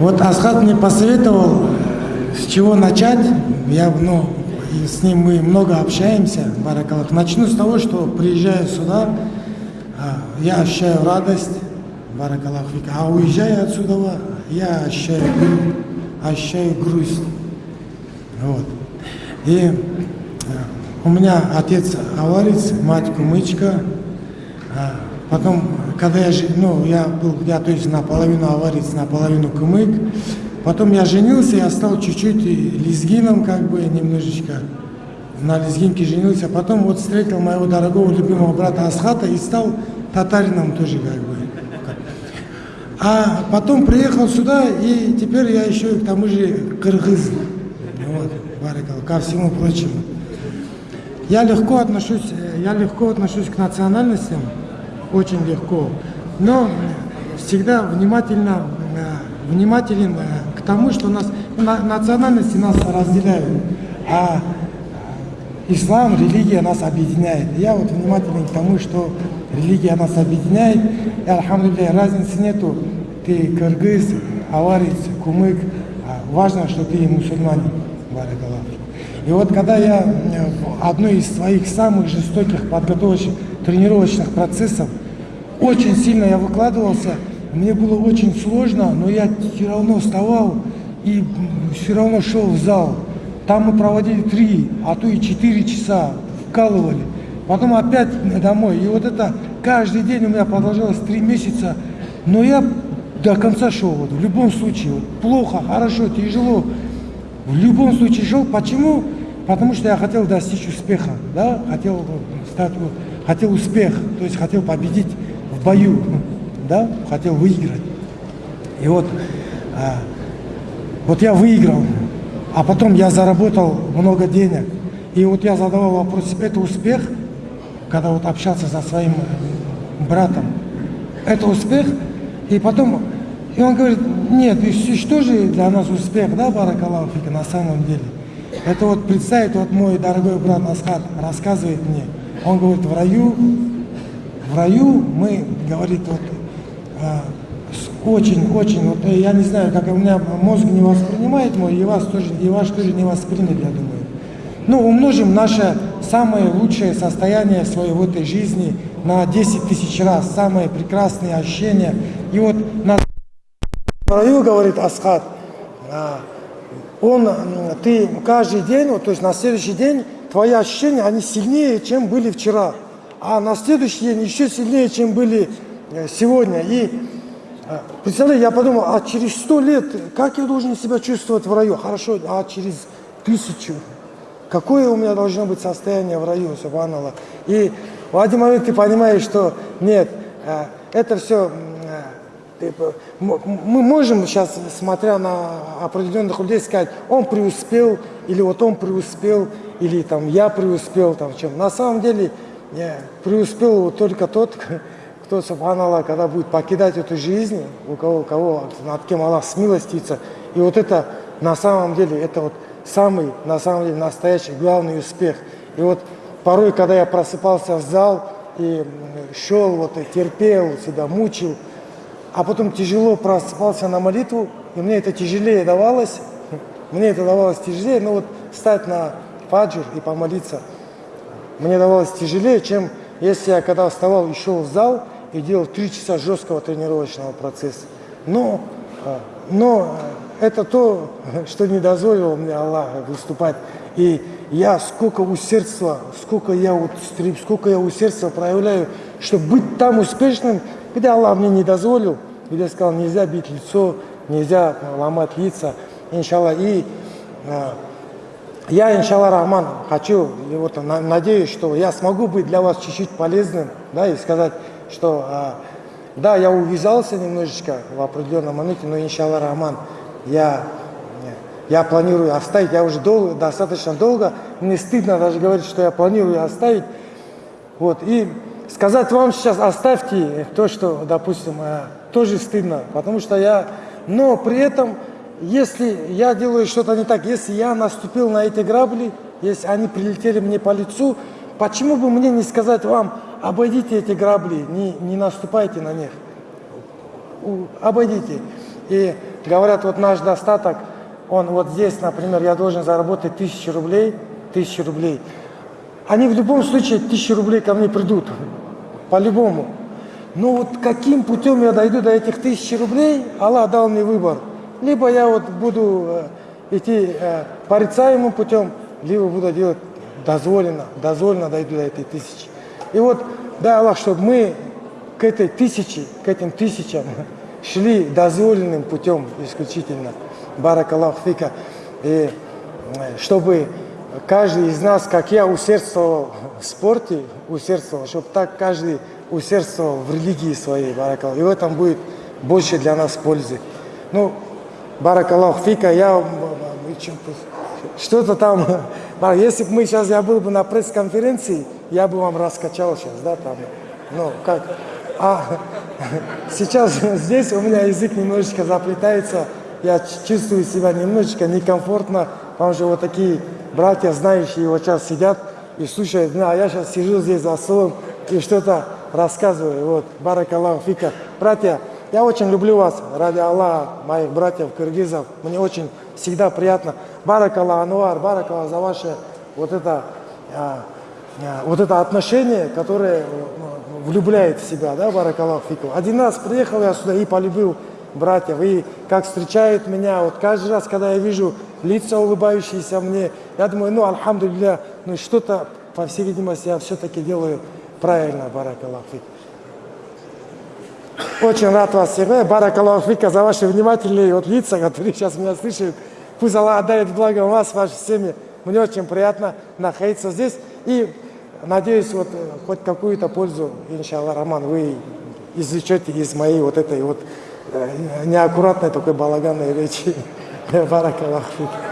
Вот Асхат мне посоветовал, с чего начать. Я, ну, с ним мы много общаемся, Баракалах. Начну с того, что приезжаю сюда, а, я ощущаю радость, Баракалах. А уезжая отсюда, я ощущаю, ощущаю грусть. Вот. И э, у меня отец аварец, мать кумычка. А потом, когда я, ну, я был, я то есть наполовину аварец, наполовину кумык. Потом я женился, я стал чуть-чуть лезгином, как бы, немножечко. На лезгинке женился. Потом вот встретил моего дорогого, любимого брата Асхата и стал татарином тоже, как бы. А потом приехал сюда, и теперь я еще к тому же кыргыз. Вот, баракал, ко всему прочему. Я легко отношусь, я легко отношусь к национальностям, очень легко, но всегда внимательно, э, внимателен э, к тому, что нас, национальности нас разделяют, а ислам, религия нас объединяет. Я вот внимателен к тому, что религия нас объединяет, и, альхамдулillah, разницы нету, ты кыргыз, аварец, кумык, а важно, что ты мусульманин, баракаллах. И вот когда я в одной из своих самых жестоких подготовочных тренировочных процессов, очень сильно я выкладывался, мне было очень сложно, но я все равно вставал и все равно шел в зал. Там мы проводили три, а то и четыре часа, вкалывали. Потом опять домой. И вот это каждый день у меня продолжалось три месяца. Но я до конца шел. Вот, в любом случае, вот, плохо, хорошо, тяжело. В любом случае шел. Почему? Потому что я хотел достичь успеха. Да? Хотел стать, вот, хотел успех, то есть хотел победить в бою. Да? Хотел выиграть. И вот, а, вот я выиграл. А потом я заработал много денег. И вот я задавал вопрос, это успех, когда вот общался со своим братом. Это успех? И потом, и он говорит, нет, что же для нас успех, да, Баракалафика, на самом деле? Это вот представить, вот мой дорогой брат Асхат рассказывает мне, он говорит, в раю, в раю мы, говорит, вот, очень-очень, вот я не знаю, как у меня мозг не воспринимает мой, и вас тоже, и ваш тоже не воспримет, я думаю. Ну, умножим наше самое лучшее состояние своей в этой жизни на 10 тысяч раз, самые прекрасные ощущения. И вот на раю, говорит Асхат, он, ты каждый день, вот, то есть на следующий день, твои ощущения, они сильнее, чем были вчера. А на следующий день еще сильнее, чем были э, сегодня. И э, представляете, я подумал, а через сто лет, как я должен себя чувствовать в раю? Хорошо, а через тысячу? Какое у меня должно быть состояние в раю, субханаллах? И в один момент ты понимаешь, что нет, э, это все э, мы можем сейчас, смотря на определенных людей, сказать, он преуспел, или вот он преуспел, или там я преуспел, там чем. На самом деле не, преуспел только тот, кто, субханаллах, когда будет покидать эту жизнь, у кого, у кого над кем Аллах смилостится. И вот это на самом деле, это вот самый, на самом деле, настоящий главный успех. И вот порой, когда я просыпался в зал и шел, вот, терпел, себя мучил, а потом тяжело просыпался на молитву, и мне это тяжелее давалось, мне это давалось тяжелее, но вот встать на фаджр и помолиться, мне давалось тяжелее, чем если я когда вставал и шел в зал и делал три часа жесткого тренировочного процесса. Но, а, но это то, что не дозволило мне Аллах выступать. И я сколько усердства, сколько я, вот, сколько я усердства проявляю, чтобы быть там успешным, где Аллах мне не дозволил, где сказал, нельзя бить лицо, нельзя ломать лица, иншаллах. И э, я, иншаллах, Рахман, хочу, и вот надеюсь, что я смогу быть для вас чуть-чуть полезным, да, и сказать, что э, да, я увязался немножечко в определенном моменте, но, иншаллах, Рахман, я, я планирую оставить, я уже долго, достаточно долго, мне стыдно даже говорить, что я планирую оставить. Вот, и сказать вам сейчас оставьте то, что, допустим, э, тоже стыдно, потому что я, но при этом, если я делаю что-то не так, если я наступил на эти грабли, если они прилетели мне по лицу, почему бы мне не сказать вам, обойдите эти грабли, не, не наступайте на них, обойдите. И говорят, вот наш достаток, он вот здесь, например, я должен заработать тысячу рублей, тысячу рублей. Они в любом случае тысячу рублей ко мне придут, по-любому. Но вот каким путем я дойду до этих тысячи рублей, Аллах дал мне выбор. Либо я вот буду э, идти э, порицаемым путем, либо буду делать дозволено, дозволено дойду до этой тысячи. И вот, дай Аллах, чтобы мы к этой тысяче, к этим тысячам шли дозволенным путем исключительно. Барак Аллах фика. И э, чтобы каждый из нас, как я усердствовал в спорте, усердствовал, чтобы так каждый усердствовал в религии своей, барак Аллах. И в этом будет больше для нас пользы. Ну, барак Аллах фика, я что-то там, если бы мы сейчас, я был бы на пресс-конференции, я бы вам раскачал сейчас, да, там, ну, как, а сейчас здесь у меня язык немножечко заплетается, я чувствую себя немножечко некомфортно, потому что вот такие братья, знающие, вот сейчас сидят и слушают, а я сейчас сижу здесь за столом и что-то рассказываю, вот, барак Аллаху фика. Братья, я очень люблю вас, ради Аллаха, моих братьев, кыргызов, мне очень всегда приятно. Барак Аллах, Ануар, барак Аллах за ваше вот это, а, а, вот это отношение, которое ну, влюбляет в себя, да, барак Аллах фику. Один раз приехал я сюда и полюбил братьев, и как встречают меня, вот каждый раз, когда я вижу лица улыбающиеся мне, я думаю, ну, альхамдулилля, ну, что-то, по всей видимости, я все-таки делаю правильно, барак Аллах фику. Очень рад вас всех. Барак Аллаху фика за ваши внимательные вот лица, которые сейчас меня слышат. Пусть Аллах отдает благо вас, вашей семьи. Мне очень приятно находиться здесь. И надеюсь, вот э, хоть какую-то пользу, иншаллах, Роман, вы извлечете из моей вот этой вот э, неаккуратной такой балаганной речи. Барак Аллаху фика.